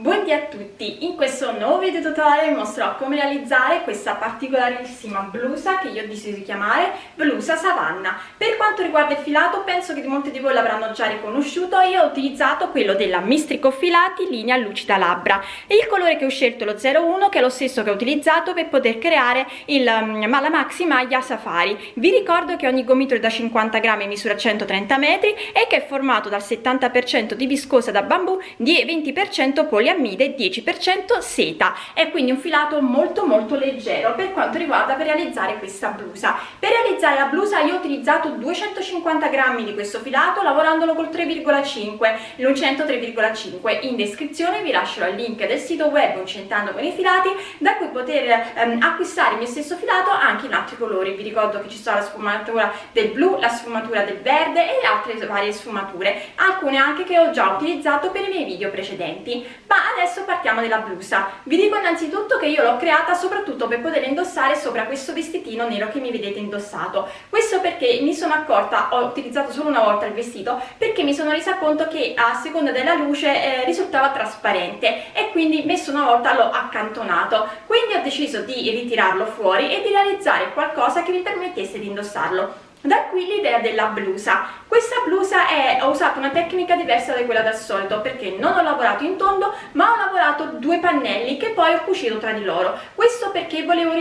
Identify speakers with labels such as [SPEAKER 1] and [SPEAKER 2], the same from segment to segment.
[SPEAKER 1] Buondì a tutti! In questo nuovo video tutorial vi mostrerò come realizzare questa particolarissima blusa che io ho deciso di chiamare blusa savanna. Per quanto riguarda il filato penso che molti di voi l'avranno già riconosciuto, io ho utilizzato quello della Mistrico Filati linea lucida labbra e il colore che ho scelto è lo 01 che è lo stesso che ho utilizzato per poter creare il um, la maxi maglia safari. Vi ricordo che ogni gomito è da 50 grammi misura 130 metri e che è formato dal 70% di viscosa da bambù, di 20% poliamide poliamide 10% seta. È quindi un filato molto molto leggero per quanto riguarda per realizzare questa blusa. Per realizzare la blusa io ho utilizzato 250 grammi di questo filato lavorandolo col 3,5 l'uncinetto 3,5 in descrizione vi lascerò il link del sito web uncentando con i filati da cui poter ehm, acquistare il mio stesso filato anche in altri colori. Vi ricordo che ci sono la sfumatura del blu la sfumatura del verde e altre varie sfumature alcune anche che ho già utilizzato per i miei video precedenti adesso partiamo della blusa. Vi dico innanzitutto che io l'ho creata soprattutto per poter indossare sopra questo vestitino nero che mi vedete indossato. Questo perché mi sono accorta ho utilizzato solo una volta il vestito perché mi sono resa conto che a seconda della luce eh, risultava trasparente e quindi messo una volta l'ho accantonato. Quindi ho deciso di ritirarlo fuori e di realizzare qualcosa che mi permettesse di indossarlo da qui l'idea della blusa. Questa blusa è, ho usato una tecnica diversa da quella del solito perché non ho lavorato in tondo ma ho lavorato due pannelli che poi ho cucito tra di loro. Questo perché volevo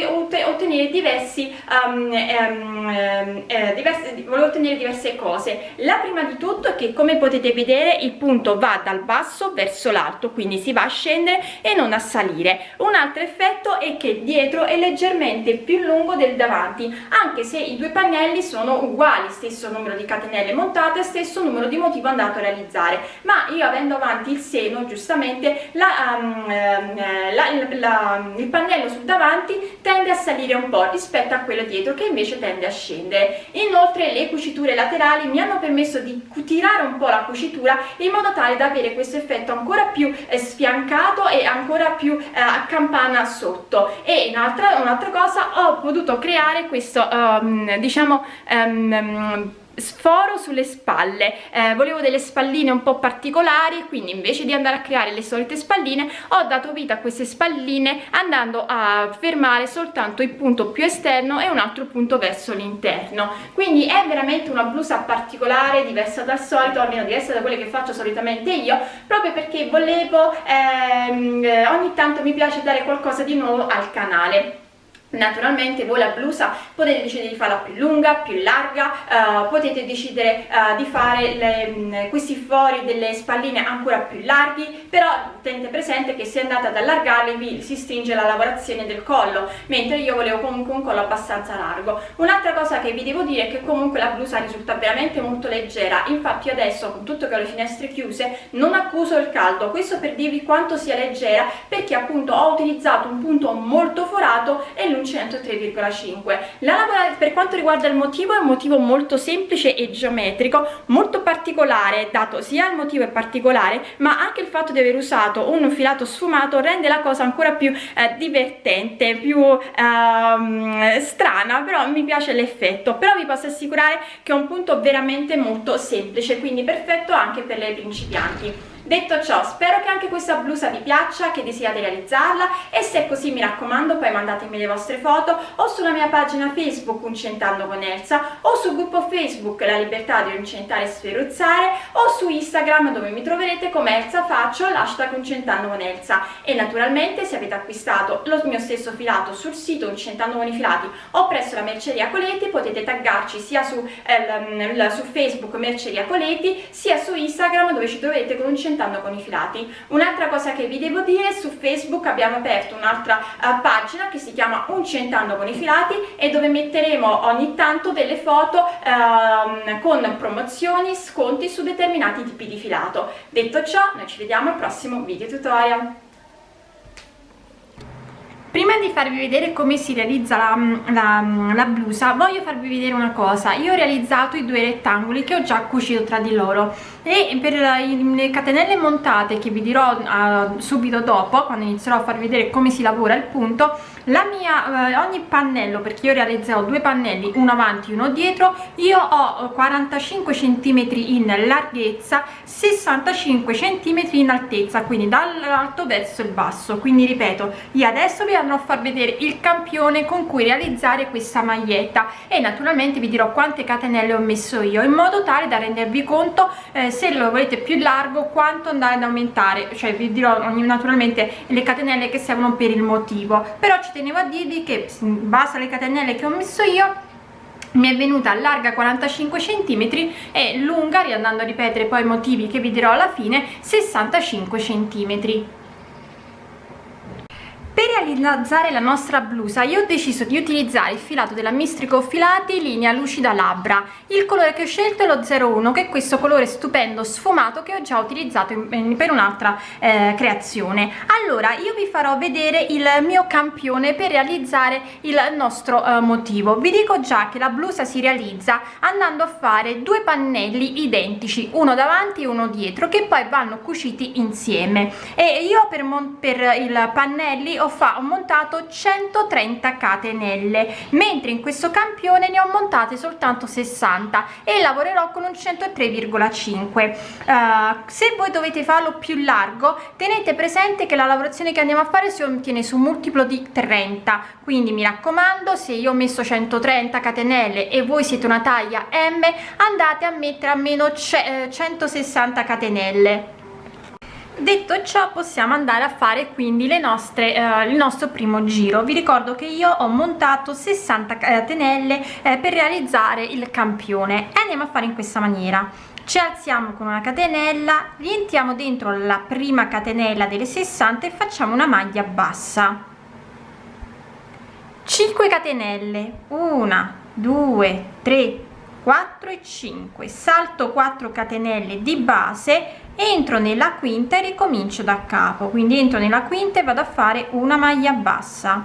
[SPEAKER 1] ottenere diversi, um, um, eh, diversi volevo ottenere diverse cose. La prima di tutto è che come potete vedere il punto va dal basso verso l'alto quindi si va a scendere e non a salire. Un altro effetto è che dietro è leggermente più lungo del davanti anche se i due pannelli sono sono uguali stesso numero di catenelle montate stesso numero di motivo andato a realizzare. Ma io avendo avanti il seno giustamente la, um, la, la, il pannello sul davanti tende a salire un po' rispetto a quello dietro che invece tende a scendere. Inoltre le cuciture laterali mi hanno permesso di tirare un po' la cucitura in modo tale da avere questo effetto ancora più eh, sfiancato e ancora più eh, a campana sotto. E un'altra un cosa ho potuto creare questo um, diciamo eh, um, sforo sulle spalle. Eh, volevo delle spalline un po' particolari quindi invece di andare a creare le solite spalline ho dato vita a queste spalline andando a fermare soltanto il punto più esterno e un altro punto verso l'interno. Quindi è veramente una blusa particolare diversa dal solito almeno diversa da quelle che faccio solitamente io proprio perché volevo ehm, ogni tanto mi piace dare qualcosa di nuovo al canale Naturalmente voi la blusa potete decidere di farla più lunga, più larga, uh, potete decidere uh, di fare le, mm, questi fori delle spalline ancora più larghi, però tenete presente che se andate ad allargarli vi si stringe la lavorazione del collo, mentre io volevo comunque un collo abbastanza largo. Un'altra cosa che vi devo dire è che comunque la blusa risulta veramente molto leggera, infatti adesso con tutto che ho le finestre chiuse non accuso il caldo, questo per dirvi quanto sia leggera perché appunto ho utilizzato un punto molto forato e l'uncinetto 3,5 per quanto riguarda il motivo è un motivo molto semplice e geometrico molto particolare dato sia il motivo è particolare ma anche il fatto di aver usato un filato sfumato rende la cosa ancora più eh, divertente più ehm, strana però mi piace l'effetto. Però vi posso assicurare che è un punto veramente molto semplice quindi perfetto anche per le principianti Detto ciò, spero che anche questa blusa vi piaccia, che desiate realizzarla e se è così mi raccomando poi mandatemi le vostre foto o sulla mia pagina Facebook Uncentando con Elsa o sul gruppo Facebook La Libertà di Uncentare e Sferuzzare o su Instagram dove mi troverete come Elsa Faccio l'hashtag Uncentando con Elsa. E naturalmente se avete acquistato lo mio stesso filato sul sito Uncentando con i Filati o presso la Merceria Coleti potete taggarci sia su, eh, su Facebook Merceria Coleti sia su Instagram dove ci trovate con Uncentando incrementando con i filati. Un'altra cosa che vi devo dire su facebook abbiamo aperto un'altra uh, pagina che si chiama uncentando con i filati e dove metteremo ogni tanto delle foto uh, con promozioni sconti su determinati tipi di filato. Detto ciò noi ci vediamo al prossimo video tutorial. Prima di farvi vedere come si realizza la, la, la, blusa voglio farvi vedere una cosa. Io ho realizzato i due rettangoli che ho già cucito tra di loro e per le catenelle montate che vi dirò uh, subito dopo quando inizierò a farvi vedere come si lavora il punto la mia eh, ogni pannello perché io realizzerò due pannelli uno avanti uno dietro io ho 45 centimetri in larghezza 65 centimetri in altezza quindi dall'alto verso il basso. Quindi ripeto io adesso vi andrò a far vedere il campione con cui realizzare questa maglietta. E naturalmente vi dirò quante catenelle ho messo io in modo tale da rendervi conto eh, se lo volete più largo quanto andare ad aumentare? Cioè vi dirò naturalmente le catenelle che servono per il motivo. Però ci tenevo a dirvi che in base alle catenelle che ho messo io mi è venuta larga 45 cm e lunga riandando a ripetere poi i motivi che vi dirò alla fine 65 cm per realizzare la nostra blusa io ho deciso di utilizzare il filato della mistrico filati linea lucida labbra. Il colore che ho scelto è lo 01 che è questo colore stupendo sfumato che ho già utilizzato in, per un'altra eh, creazione. Allora io vi farò vedere il mio campione per realizzare il nostro eh, motivo. Vi dico già che la blusa si realizza andando a fare due pannelli identici uno davanti e uno dietro che poi vanno cuciti insieme. E io per, per il pannelli ho ho, ho montato 130 catenelle mentre in questo campione ne ho montate soltanto 60 e lavorerò con un 103,5 uh, se voi dovete farlo più largo tenete presente che la lavorazione che andiamo a fare si ottiene su un multiplo di 30 quindi mi raccomando se io ho messo 130 catenelle e voi siete una taglia m andate a mettere almeno 160 catenelle detto ciò possiamo andare a fare quindi nostre eh, il nostro primo giro. Vi ricordo che io ho montato 60 catenelle eh, per realizzare il campione. E andiamo a fare in questa maniera. Ci alziamo con una catenella rientriamo dentro la prima catenella delle 60 e facciamo una maglia bassa. 5 catenelle. 1 2 3 4 e 5 salto 4 catenelle di base entro nella quinta e ricomincio da capo. Quindi entro nella quinta e vado a fare una maglia bassa.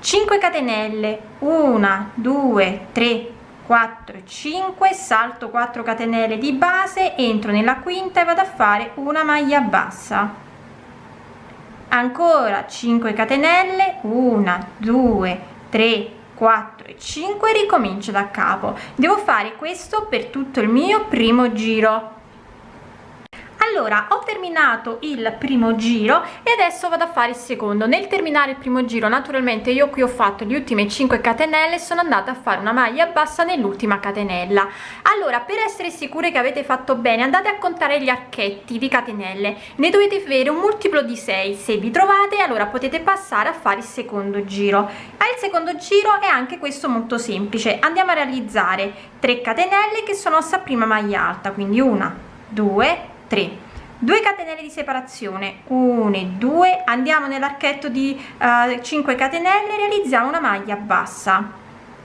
[SPEAKER 1] 5 catenelle. 1 2 3 4 5 salto 4 catenelle di base entro nella quinta e vado a fare una maglia bassa. Ancora 5 catenelle. 1 2 3 4 e 5 ricomincio da capo. Devo fare questo per tutto il mio primo giro allora ho terminato il primo giro e adesso vado a fare il secondo. Nel terminare il primo giro naturalmente io qui ho fatto le ultime 5 catenelle sono andata a fare una maglia bassa nell'ultima catenella. Allora per essere sicure che avete fatto bene andate a contare gli archetti di catenelle. Ne dovete avere un multiplo di 6 se vi trovate allora potete passare a fare il secondo giro. Al secondo giro è anche questo molto semplice. Andiamo a realizzare 3 catenelle che sono sta prima maglia alta quindi una 2 3 2 catenelle di separazione. 1 e 2 andiamo nell'archetto di uh, eh, 5 catenelle realizziamo una maglia bassa.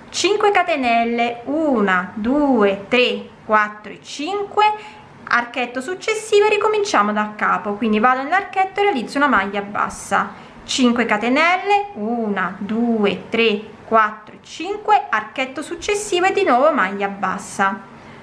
[SPEAKER 1] 5 catenelle. 1 2 3 4 e 5 archetto successivo e ricominciamo da capo. Quindi vado nell'archetto e realizzo una maglia bassa. 5 catenelle. 1 2 3 4 5 archetto successivo e di nuovo maglia bassa.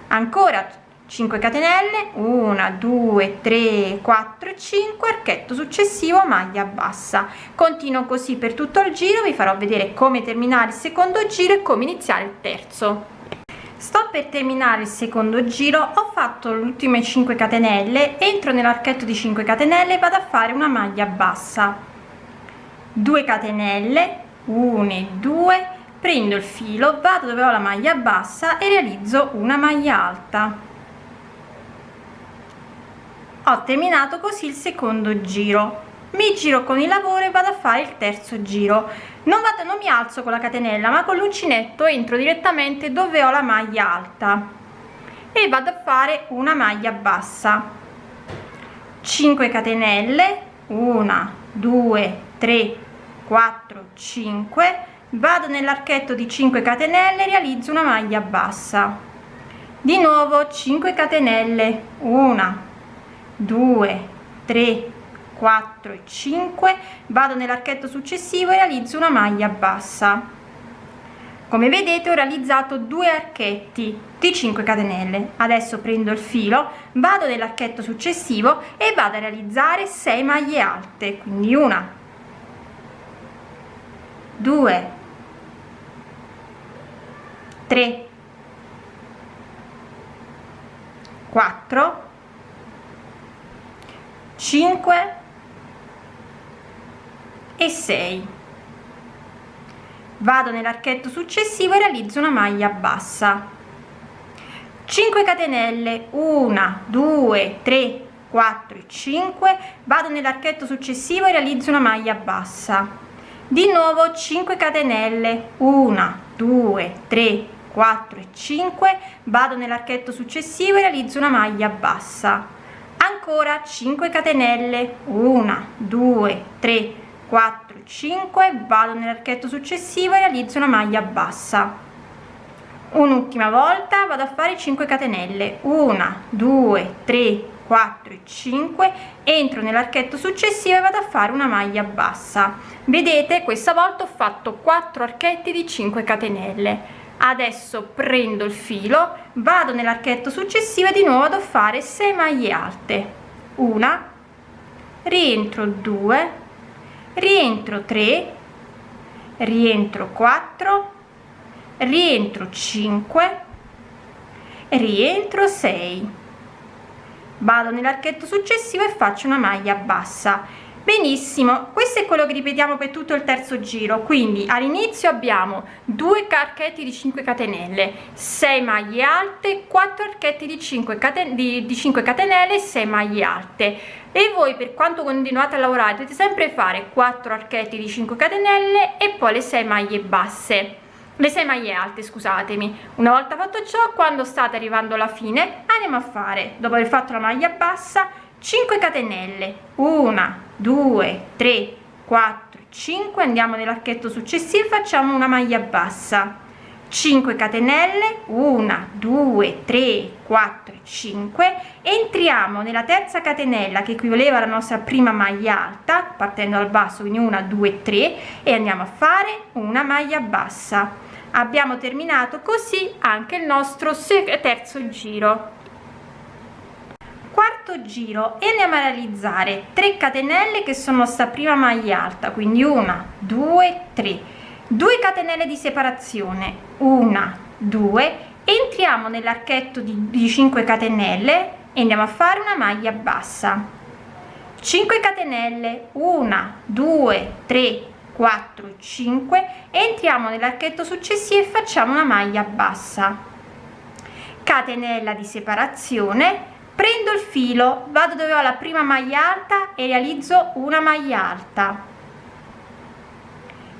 [SPEAKER 1] Ancora 5 catenelle 1 2 3 4 5 archetto successivo maglia bassa. Continuo così per tutto il giro vi farò vedere come terminare il secondo giro e come iniziare il terzo. Sto per terminare il secondo giro ho fatto le ultime 5 catenelle entro nell'archetto di 5 catenelle vado a fare una maglia bassa. 2 catenelle 1 e 2 prendo il filo vado dove ho la maglia bassa e realizzo una maglia alta ho terminato così il secondo giro. Mi giro con il lavoro e vado a fare il terzo giro. Non vado non mi alzo con la catenella ma con l'uncinetto entro direttamente dove ho la maglia alta. E vado a fare una maglia bassa. 5 catenelle. 1 2 3 4 5 vado nell'archetto di 5 catenelle realizzo una maglia bassa. Di nuovo 5 catenelle. 1 2 3 4 e 5 vado nell'archetto successivo e realizzo una maglia bassa. Come vedete ho realizzato due archetti di 5 catenelle. Adesso prendo il filo vado nell'archetto successivo e vado a realizzare 6 maglie alte quindi una 2 3 4 5 e 6 vado nell'archetto successivo e realizzo una maglia bassa. 5 catenelle 1 2 3 4 5 vado nell'archetto successivo e realizzo una maglia bassa. Di nuovo 5 catenelle 1 2 3 4 e 5 vado nell'archetto successivo e realizzo una maglia bassa ancora 5 catenelle. 1 2 3 4 5 vado nell'archetto successivo e realizzo una maglia bassa. Un'ultima volta vado a fare 5 catenelle. 1 2 3 4 e 5 entro nell'archetto successivo e vado a fare una maglia bassa. Vedete questa volta ho fatto 4 archetti di 5 catenelle adesso prendo il filo vado nell'archetto successivo e di nuovo vado fare 6 maglie alte. Una rientro 2 rientro 3 rientro 4 rientro 5 rientro 6 vado nell'archetto successivo e faccio una maglia bassa benissimo questo è quello che ripetiamo per tutto il terzo giro. Quindi all'inizio abbiamo due archetti di 5 catenelle 6 maglie alte 4 archetti di 5 caten di, di 5 catenelle 6 maglie alte. E voi per quanto continuate a lavorare dovete sempre fare 4 archetti di 5 catenelle e poi le 6 maglie basse. Le 6 maglie alte scusatemi. Una volta fatto ciò quando state arrivando alla fine andiamo a fare dopo aver fatto la maglia bassa 5 catenelle. 1 2 3 4 5 andiamo nell'archetto successivo facciamo una maglia bassa. 5 catenelle 1 2 3 4 5 entriamo nella terza catenella che equivaleva alla nostra prima maglia alta partendo dal basso quindi 1 2 3 e andiamo a fare una maglia bassa. Abbiamo terminato così anche il nostro terzo giro giro e andiamo a realizzare 3 catenelle che sono sta prima maglia alta quindi una due tre. 2 catenelle di separazione una due. Entriamo nell'archetto di, di 5 catenelle e andiamo a fare una maglia bassa. 5 catenelle 1 2 3 4 5 entriamo nell'archetto successivo e facciamo una maglia bassa. Catenella di separazione prendo il filo vado dove ho la prima maglia alta e realizzo una maglia alta.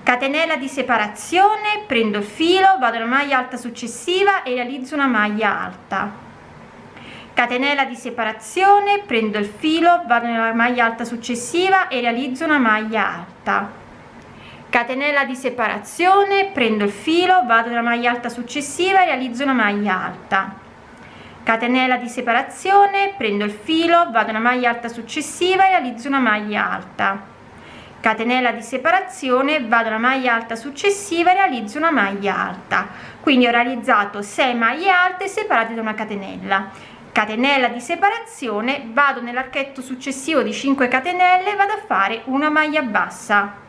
[SPEAKER 1] Catenella di separazione prendo il filo vado alla maglia alta successiva e realizzo una maglia alta. Catenella di separazione prendo il filo vado nella maglia alta successiva e realizzo una maglia alta. Catenella di separazione prendo il filo vado nella maglia alta successiva e realizzo una maglia alta catenella di separazione prendo il filo vado nella maglia alta successiva e realizzo una maglia alta. Catenella di separazione vado nella maglia alta successiva e realizzo una maglia alta. Quindi ho realizzato 6 maglie alte separate da una catenella. Catenella di separazione vado nell'archetto successivo di 5 catenelle vado a fare una maglia bassa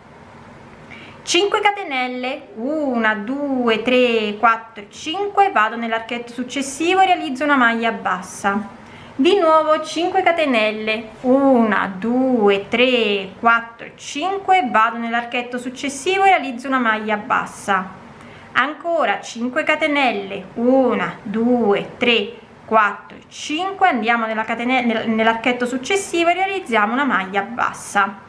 [SPEAKER 1] 5 catenelle. 1 2 3 4 5 vado nell'archetto successivo e realizzo una maglia bassa. Di nuovo 5 catenelle. 1 2 3 4 5 vado nell'archetto successivo e realizzo una maglia bassa. Ancora 5 catenelle. 1 2 3 4 5 andiamo nella catenella nell'archetto successivo e realizziamo una maglia bassa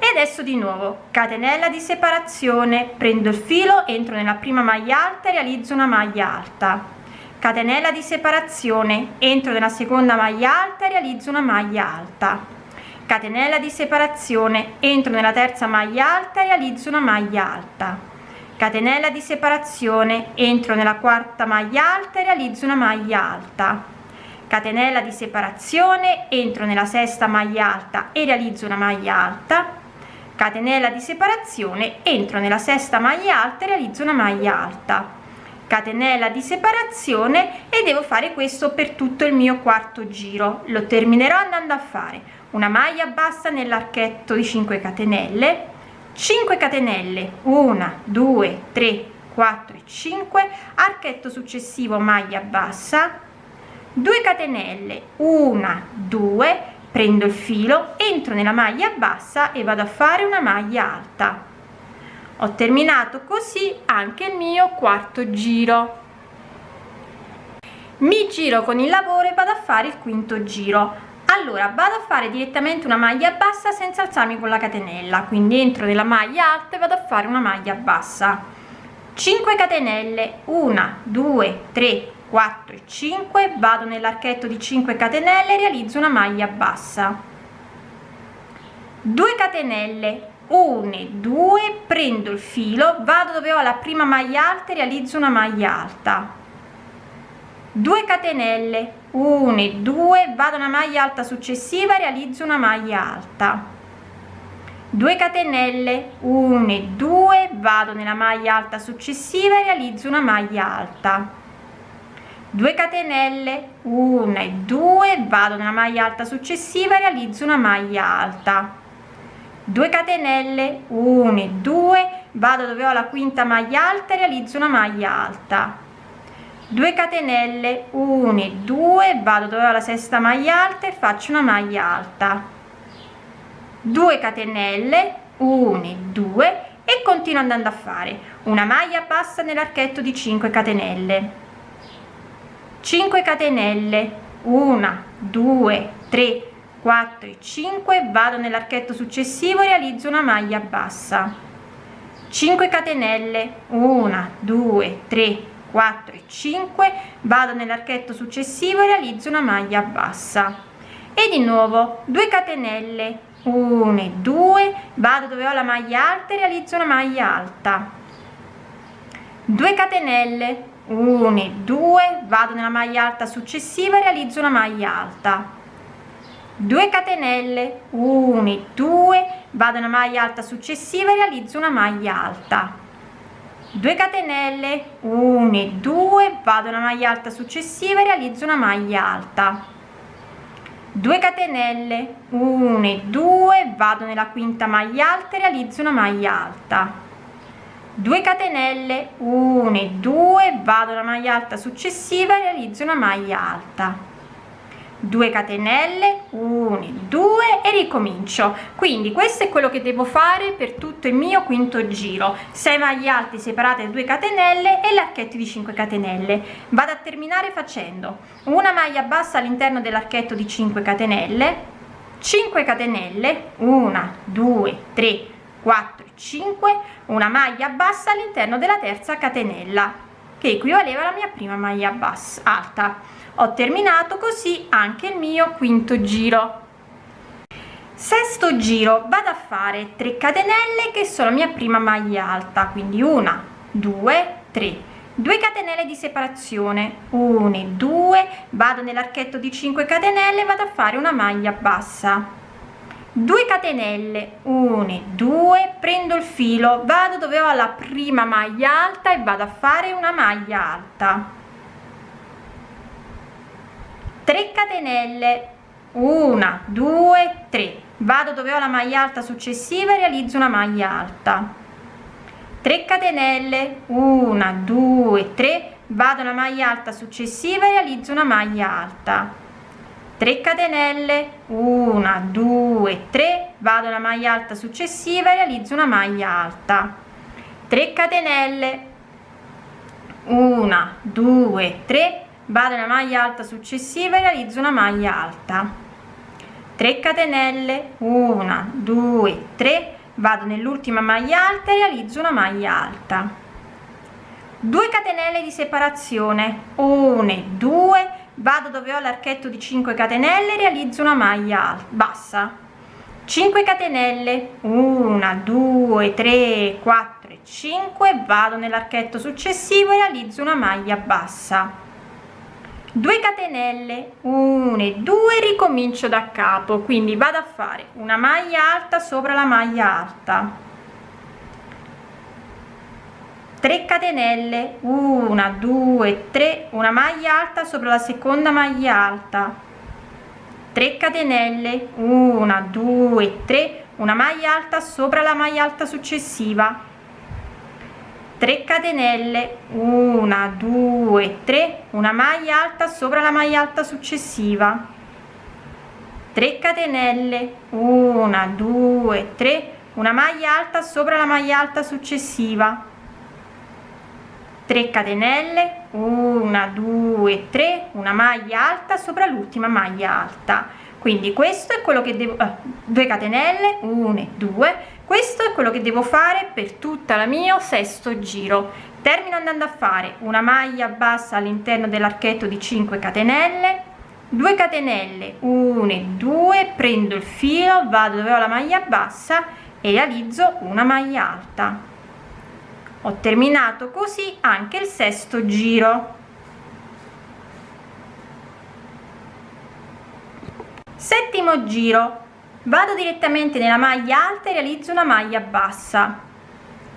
[SPEAKER 1] e adesso di nuovo catenella di separazione. Prendo il filo entro nella prima maglia alta e realizzo una maglia alta. Catenella di separazione. Entro nella seconda maglia alta e realizzo una maglia alta. Catenella di separazione. Entro nella terza maglia alta e realizzo una maglia alta. Catenella di separazione. Entro nella quarta maglia alta e realizzo una maglia alta. Catenella di separazione. Entro nella sesta maglia alta e realizzo una maglia alta catenella di separazione entro nella sesta maglia alta e realizzo una maglia alta. Catenella di separazione e devo fare questo per tutto il mio quarto giro. Lo terminerò andando a fare. Una maglia bassa nell'archetto di 5 catenelle. 5 catenelle. 1 2 3 4 5 archetto successivo maglia bassa. 2 catenelle. 1 2 prendo il filo entro nella maglia bassa e vado a fare una maglia alta. Ho terminato così anche il mio quarto giro. Mi giro con il lavoro e vado a fare il quinto giro. Allora vado a fare direttamente una maglia bassa senza alzarmi con la catenella. Quindi entro nella maglia alta e vado a fare una maglia bassa. 5 catenelle. 1 2 3 4 e 5 vado nell'archetto di 5 catenelle realizzo una maglia bassa. 2 catenelle 1 2 prendo il filo vado dove ho la prima maglia alta e realizzo una maglia alta. 2 catenelle 1 e 2 vado una maglia alta successiva realizzo una maglia alta. 2 catenelle 1 e 2 vado nella maglia alta successiva e realizzo una maglia alta 2 catenelle 1 e 2 vado nella maglia alta successiva e realizzo una maglia alta. 2 catenelle 1 e 2 vado dove ho la quinta maglia alta e realizzo una maglia alta. 2 catenelle 1 e 2 vado dove ho la sesta maglia alta e faccio una maglia alta. 2 catenelle 1 e 2 e continuo andando a fare. Una maglia bassa nell'archetto di 5 catenelle 5 catenelle. 1 2 3 4 e 5 vado nell'archetto successivo e realizzo una maglia bassa. 5 catenelle. 1 2 3 4 e 5 vado nell'archetto successivo e realizzo una maglia bassa. E di nuovo 2 catenelle. 1 e 2 vado dove ho la maglia alta e realizzo una maglia alta. 2 catenelle 1 e 2 vado nella maglia alta successiva e realizzo una maglia alta. 2 catenelle. 1 e 2 vado nella maglia alta successiva e realizzo una maglia alta. 2 catenelle. 1 e 2 vado una maglia alta successiva e realizzo una maglia alta. 2 catenelle. 1 e 2 vado nella quinta maglia alta e realizzo una maglia alta 2 catenelle 1 e 2 vado una maglia alta successiva e realizzo una maglia alta. 2 catenelle 1 2 e ricomincio. Quindi questo è quello che devo fare per tutto il mio quinto giro. 6 maglie alte separate da 2 catenelle e l'archetto di 5 catenelle. Vado a terminare facendo una maglia bassa all'interno dell'archetto di 5 catenelle 5 catenelle 1 2 3 4 5 una maglia bassa all'interno della terza catenella che equivaleva alla mia prima maglia bassa alta. Ho terminato così anche il mio quinto giro. Sesto giro vado a fare 3 catenelle che sono la mia prima maglia alta quindi una due tre. 2 catenelle di separazione 1 2 vado nell'archetto di 5 catenelle vado a fare una maglia bassa 2 catenelle 1 2 prendo il filo vado dove ho la prima maglia alta e vado a fare una maglia alta. 3 catenelle 1 2 3 vado dove ho la maglia alta successiva e realizzo una maglia alta. 3 catenelle 1 2 3 vado una maglia alta successiva e realizzo una maglia alta 3 catenelle 1 2 3 vado una maglia alta successiva e realizzo una maglia alta. 3 catenelle 1 2 3 vado nella maglia alta successiva e realizzo una maglia alta. 3 catenelle 1 2 3 vado nell'ultima maglia alta e realizzo una maglia alta. 2 catenelle di separazione 1 e 2 vado dove ho l'archetto di 5 catenelle realizzo una maglia bassa. 5 catenelle. 1 2 3 4 5 vado nell'archetto successivo e realizzo una maglia bassa. 2 catenelle. 1 e 2 ricomincio da capo. Quindi vado a fare una maglia alta sopra la maglia alta 3 catenelle 1 2 3 una maglia alta sopra la seconda maglia alta. 3 catenelle 1 2 3 una maglia alta sopra la maglia alta successiva. 3 catenelle 1 2 3 una maglia alta sopra la maglia alta successiva. 3 catenelle 1 2 3 una maglia alta sopra la maglia alta successiva 3 catenelle 1 2 3 una maglia alta sopra l'ultima maglia alta. Quindi questo è quello che devo eh, 2 catenelle 1 2 questo è quello che devo fare per tutta la mio sesto giro. Termino andando a fare una maglia bassa all'interno dell'archetto di 5 catenelle 2 catenelle 1 2 prendo il filo vado dove ho la maglia bassa e realizzo una maglia alta ho terminato così anche il sesto giro. Settimo giro. Vado direttamente nella maglia alta e realizzo una maglia bassa.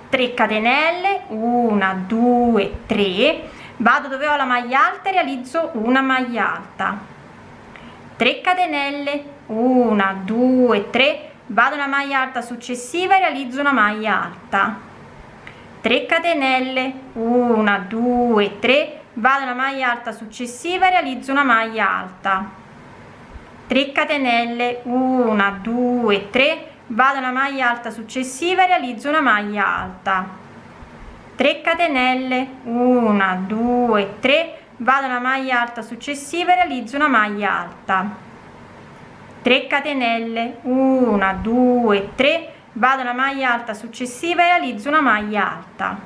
[SPEAKER 1] 3 catenelle 1 2 3 vado dove ho la maglia alta e realizzo una maglia alta. 3 catenelle 1 2 3 vado una maglia alta successiva e realizzo una maglia alta 3 catenelle. 1 2 3 vado una maglia alta successiva realizzo una maglia alta. 3 catenelle. 1 2 3 vado una maglia alta successiva realizzo una maglia alta. 3 catenelle. 1 2 3 vado una maglia alta successiva realizzo una maglia alta. 3 catenelle. 1 2 3 vado una maglia alta successiva e realizzo una maglia alta.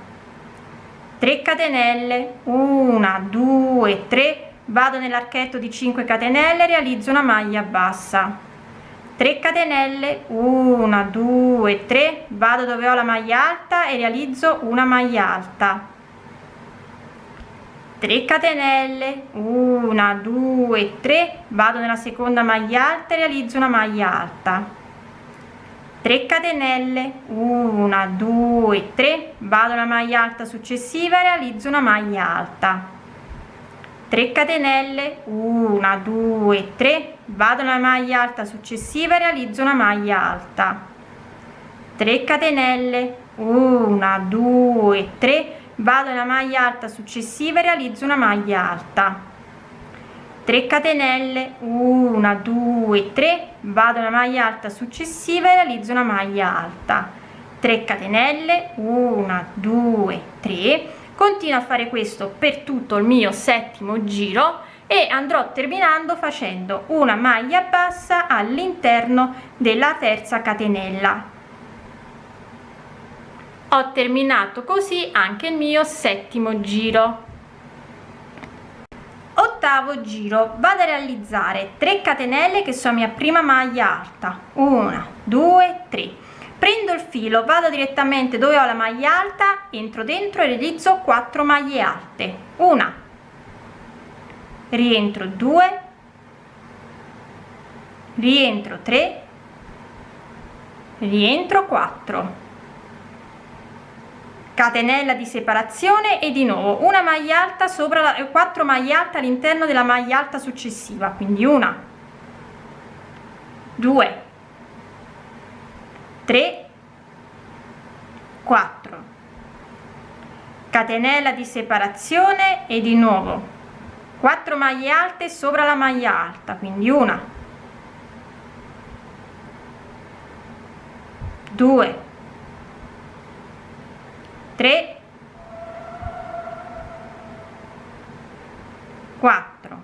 [SPEAKER 1] 3 catenelle 1 2 3 vado nell'archetto di 5 catenelle realizzo una maglia bassa. 3 catenelle 1 2 3 vado dove ho la maglia alta e realizzo una maglia alta. 3 catenelle 1 2 3 vado nella seconda maglia alta e realizzo una maglia alta 3 catenelle 1 2 3 vado una maglia alta successiva realizzo una maglia alta. 3 catenelle 1 2 3 vado nella maglia alta successiva realizzo una maglia alta. 3 catenelle 1 2 3 vado nella maglia alta successiva realizzo una maglia alta 3 catenelle 1 2 3 vado nella maglia alta successiva e realizzo una maglia alta. 3 catenelle 1 2 3 continuo a fare questo per tutto il mio settimo giro e andrò terminando facendo una maglia bassa all'interno della terza catenella. Ho terminato così anche il mio settimo giro ottavo giro. Vado a realizzare 3 catenelle che sono mia prima maglia alta. 1 2 3 prendo il filo vado direttamente dove ho la maglia alta entro dentro e realizzo 4 maglie alte. Una. Rientro 2 rientro 3 rientro 4 catenella di separazione e di nuovo una maglia alta sopra la 4 maglie alte all'interno della maglia alta successiva quindi una 2 3 4 catenella di separazione e di nuovo 4 maglie alte sopra la maglia alta quindi una 2 3 4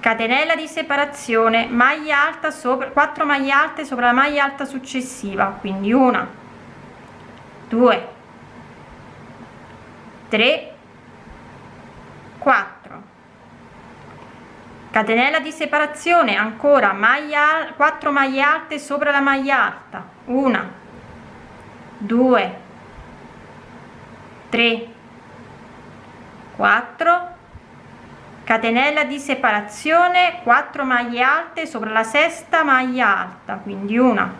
[SPEAKER 1] catenella di separazione maglia alta sopra 4 maglie alte sopra la maglia alta successiva quindi una 2 3 4 catenella di separazione ancora maglia 4 maglie alte sopra la maglia alta una 2 3 4 catenella di separazione 4 maglie alte sopra la sesta maglia alta quindi una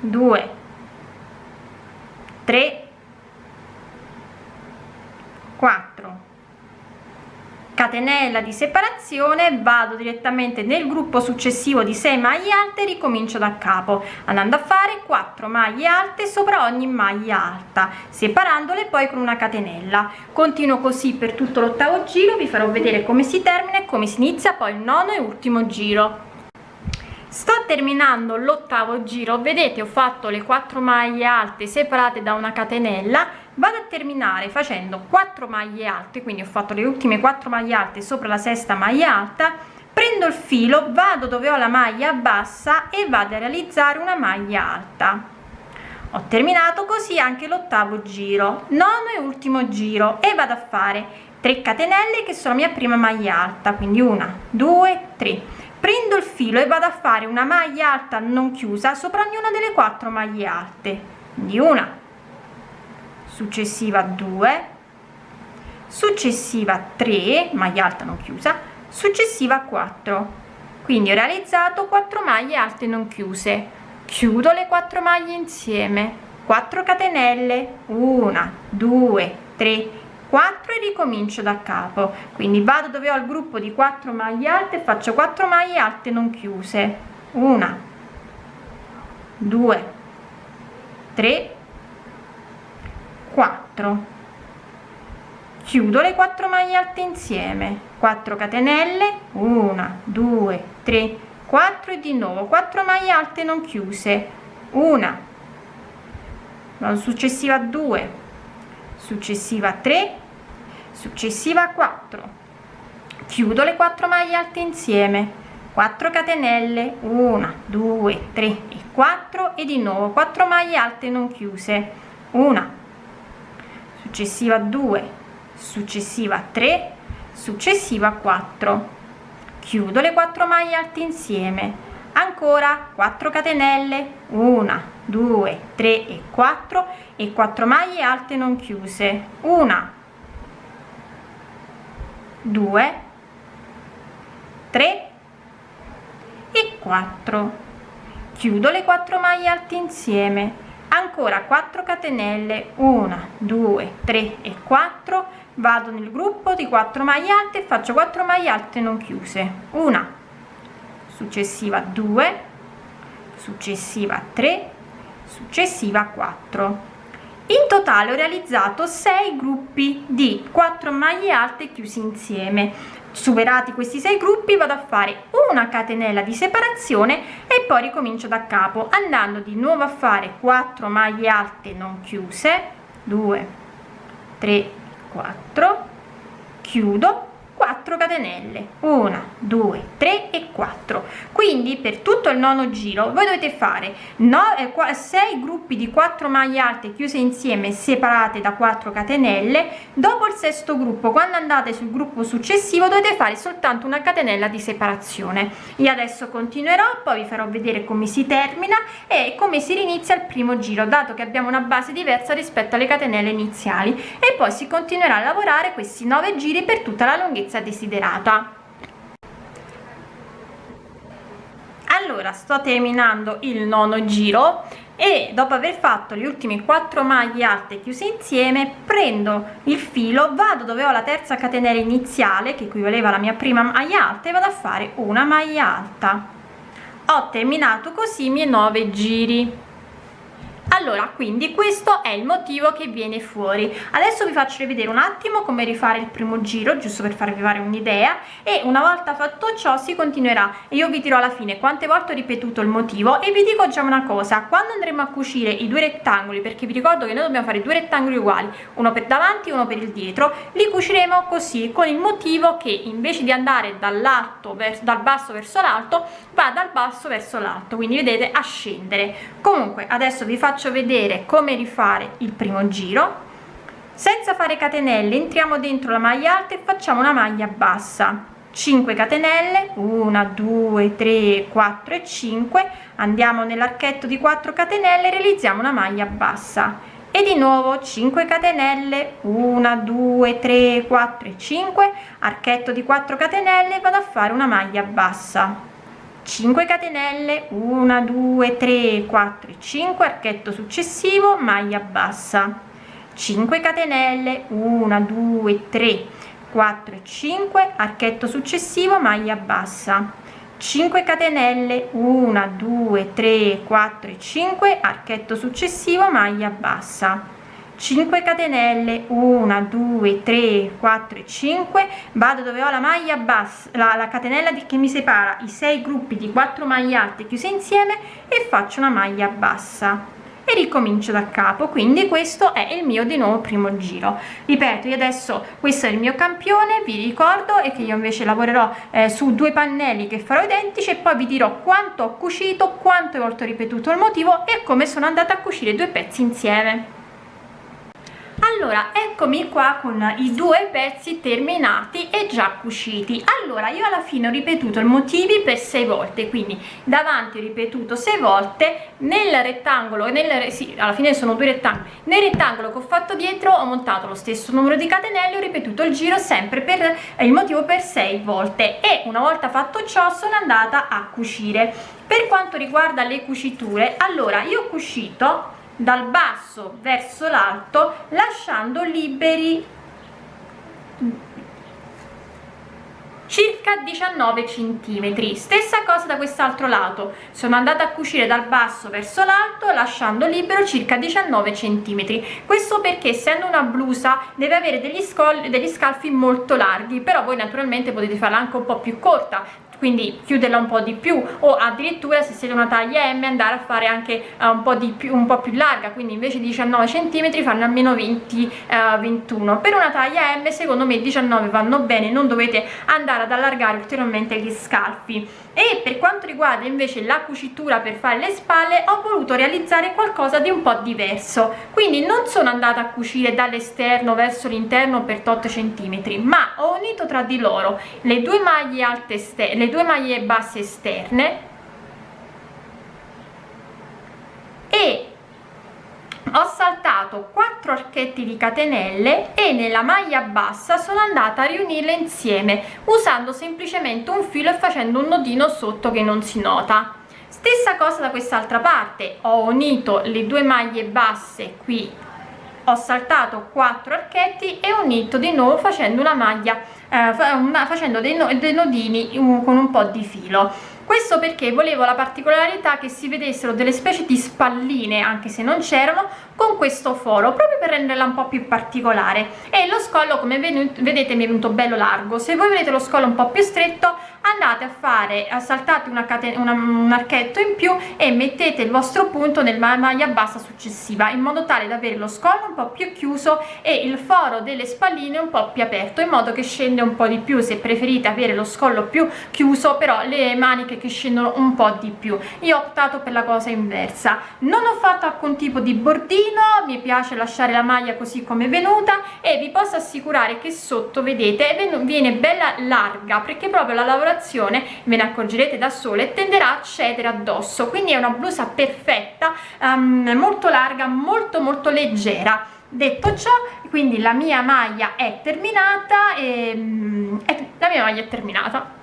[SPEAKER 1] 2 3 4 catenella di separazione vado direttamente nel gruppo successivo di 6 maglie alte ricomincio da capo andando a fare 4 maglie alte sopra ogni maglia alta separandole poi con una catenella. Continuo così per tutto l'ottavo giro vi farò vedere come si termina e come si inizia poi il nono e ultimo giro. Sto terminando l'ottavo giro vedete ho fatto le 4 maglie alte separate da una catenella vado a terminare facendo 4 maglie alte quindi ho fatto le ultime 4 maglie alte sopra la sesta maglia alta prendo il filo vado dove ho la maglia bassa e vado a realizzare una maglia alta. Ho terminato così anche l'ottavo giro nono e ultimo giro e vado a fare 3 catenelle che sono la mia prima maglia alta quindi una due tre. Prendo il filo e vado a fare una maglia alta non chiusa sopra ognuna delle quattro maglie alte quindi una successiva 2 successiva 3 maglia alta non chiusa successiva 4 quindi ho realizzato 4 maglie alte non chiuse. Chiudo le 4 maglie insieme. 4 catenelle. 1 2 3 4 e ricomincio da capo. Quindi vado dove ho il gruppo di 4 maglie alte faccio 4 maglie alte non chiuse. 1 2 3 4 chiudo le 4 maglie alte insieme. 4 catenelle 1 2 3 4 e di nuovo 4 maglie alte non chiuse. Una. Successiva 2 successiva 3 successiva 4 chiudo le 4 maglie alte insieme. 4 catenelle 1 2 3 e 4 e di nuovo 4 maglie alte non chiuse. Una successiva 2 successiva 3 successiva 4 chiudo le 4 maglie alte insieme. Ancora 4 catenelle. 1 2 3 e 4 e 4 maglie alte non chiuse. Una 2 3 e 4 chiudo le 4 maglie alte insieme ancora 4 catenelle. 1 2 3 e 4 vado nel gruppo di 4 maglie alte faccio 4 maglie alte non chiuse. Una successiva 2 successiva 3 successiva 4 in totale ho realizzato 6 gruppi di 4 maglie alte chiusi insieme superati questi sei gruppi vado a fare una catenella di separazione e poi ricomincio da capo andando di nuovo a fare 4 maglie alte non chiuse 2 3 4 chiudo 4 catenelle. 1 2 3 e 4 quindi per tutto il nono giro voi dovete fare no, eh, 6 gruppi di 4 maglie alte chiuse insieme separate da 4 catenelle. Dopo il sesto gruppo quando andate sul gruppo successivo dovete fare soltanto una catenella di separazione. Io adesso continuerò poi vi farò vedere come si termina e come si rinizia il primo giro dato che abbiamo una base diversa rispetto alle catenelle iniziali. E poi si continuerà a lavorare questi 9 giri per tutta la lunghezza lunghezza desiderata. Allora sto terminando il nono giro e dopo aver fatto le ultime 4 maglie alte chiuse insieme prendo il filo vado dove ho la terza catenella iniziale che equivaleva alla mia prima maglia alta e vado a fare una maglia alta. Ho terminato così i miei 9 giri allora quindi questo è il motivo che viene fuori. Adesso vi faccio vedere un attimo come rifare il primo giro giusto per farvi fare un'idea e una volta fatto ciò si continuerà. Io vi dirò alla fine quante volte ho ripetuto il motivo e vi dico già una cosa. Quando andremo a cucire i due rettangoli perché vi ricordo che noi dobbiamo fare due rettangoli uguali uno per davanti e uno per il dietro li cuciremo così con il motivo che invece di andare dall'alto dal basso verso l'alto va dal basso verso l'alto. Quindi vedete a scendere. Comunque adesso vi faccio faccio vedere come rifare il primo giro. Senza fare catenelle entriamo dentro la maglia alta e facciamo una maglia bassa. 5 catenelle 1 2 3 4 e 5 andiamo nell'archetto di 4 catenelle realizziamo una maglia bassa. E di nuovo 5 catenelle 1 2 3 4 e 5 archetto di 4 catenelle vado a fare una maglia bassa 5 catenelle 1 2 3 4 e 5 archetto successivo maglia bassa. 5 catenelle 1 2 3 4 e 5 archetto successivo maglia bassa. 5 catenelle 1 2 3 4 e 5 archetto successivo maglia bassa 5 catenelle 1 2 3 4 e 5 vado dove ho la maglia bassa la, la catenella di, che mi separa i 6 gruppi di 4 maglie alte chiuse insieme e faccio una maglia bassa. E ricomincio da capo. Quindi questo è il mio di nuovo primo giro. Ripeto io adesso questo è il mio campione vi ricordo e che io invece lavorerò eh, su due pannelli che farò identici e poi vi dirò quanto ho cucito quante volte ho ripetuto il motivo e come sono andata a cucire due pezzi insieme allora eccomi qua con i due pezzi terminati e già cuciti. Allora io alla fine ho ripetuto i motivi per sei volte quindi davanti ho ripetuto sei volte nel rettangolo nel sì, alla fine sono due rettangoli. Nel rettangolo che ho fatto dietro ho montato lo stesso numero di catenelle ho ripetuto il giro sempre per eh, il motivo per sei volte. E una volta fatto ciò sono andata a cucire. Per quanto riguarda le cuciture allora io ho cucito dal basso verso l'alto lasciando liberi circa 19 centimetri. Stessa cosa da quest'altro lato. Sono andata a cucire dal basso verso l'alto lasciando libero circa 19 centimetri. Questo perché essendo una blusa deve avere degli, scogli, degli scalfi molto larghi però voi naturalmente potete farla anche un po più corta quindi chiuderla un po' di più o addirittura se siete una taglia M andare a fare anche uh, un po' di più un po' più larga quindi invece di 19 cm fanno almeno 20 uh, 21 per una taglia M secondo me 19 vanno bene non dovete andare ad allargare ulteriormente gli scalfi. E per quanto riguarda invece la cucitura per fare le spalle ho voluto realizzare qualcosa di un po' diverso. Quindi non sono andata a cucire dall'esterno verso l'interno per 8 cm ma ho unito tra di loro le due maglie alte esterne due maglie basse esterne e ho saltato 4 archetti di catenelle e nella maglia bassa sono andata a riunirle insieme usando semplicemente un filo e facendo un nodino sotto che non si nota. Stessa cosa da quest'altra parte ho unito le due maglie basse qui ho saltato 4 archetti e ho unito di nuovo facendo una maglia eh, una, facendo dei, no, dei nodini um, con un po' di filo questo perché volevo la particolarità che si vedessero delle specie di spalline anche se non c'erano con questo foro proprio per renderla un po' più particolare. E lo scollo come vedete mi è venuto bello largo. Se voi volete lo scollo un po' più stretto andate a fare saltate una catena un archetto in più e mettete il vostro punto nella maglia bassa successiva in modo tale da avere lo scollo un po' più chiuso e il foro delle spalline un po' più aperto in modo che scende un po' di più. Se preferite avere lo scollo più chiuso però le maniche che scendono un po' di più. Io ho optato per la cosa inversa. Non ho fatto alcun tipo di bordino mi piace lasciare la maglia così come è venuta e vi posso assicurare che sotto vedete viene bella larga perché proprio la lavorazione ve ne accorgerete da sole tenderà a cedere addosso. Quindi è una blusa perfetta um, molto larga molto molto leggera. Detto ciò quindi la mia maglia è terminata e, e la mia maglia è terminata